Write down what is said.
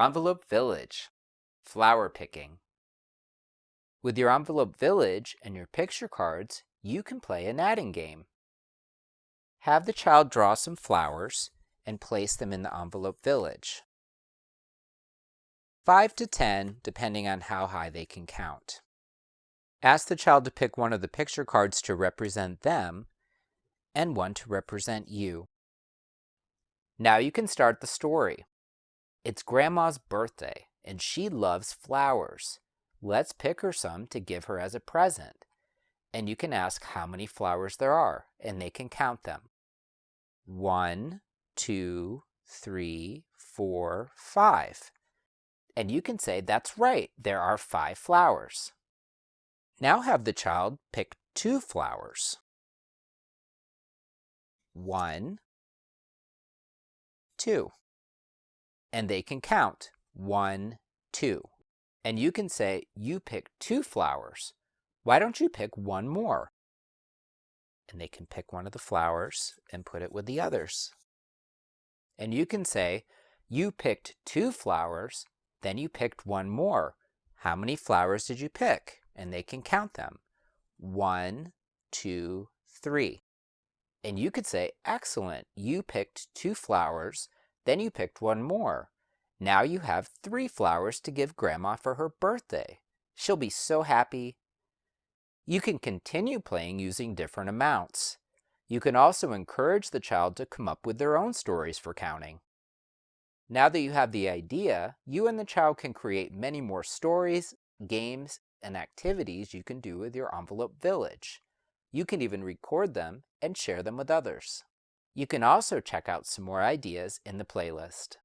Envelope Village Flower Picking With your Envelope Village and your picture cards, you can play an adding game. Have the child draw some flowers and place them in the Envelope Village. 5 to 10 depending on how high they can count. Ask the child to pick one of the picture cards to represent them and one to represent you. Now you can start the story. It's Grandma's birthday and she loves flowers. Let's pick her some to give her as a present. And you can ask how many flowers there are and they can count them. One, two, three, four, five. And you can say, that's right, there are five flowers. Now have the child pick two flowers. One, two. And they can count one, two. And you can say, you pick two flowers. Why don't you pick one more? And they can pick one of the flowers and put it with the others. And you can say, you picked two flowers, then you picked one more. How many flowers did you pick? And they can count them. One, two, three. And you could say, excellent, you picked two flowers, then you picked one more. Now you have three flowers to give Grandma for her birthday. She'll be so happy. You can continue playing using different amounts. You can also encourage the child to come up with their own stories for counting. Now that you have the idea, you and the child can create many more stories, games, and activities you can do with your envelope village. You can even record them and share them with others. You can also check out some more ideas in the playlist.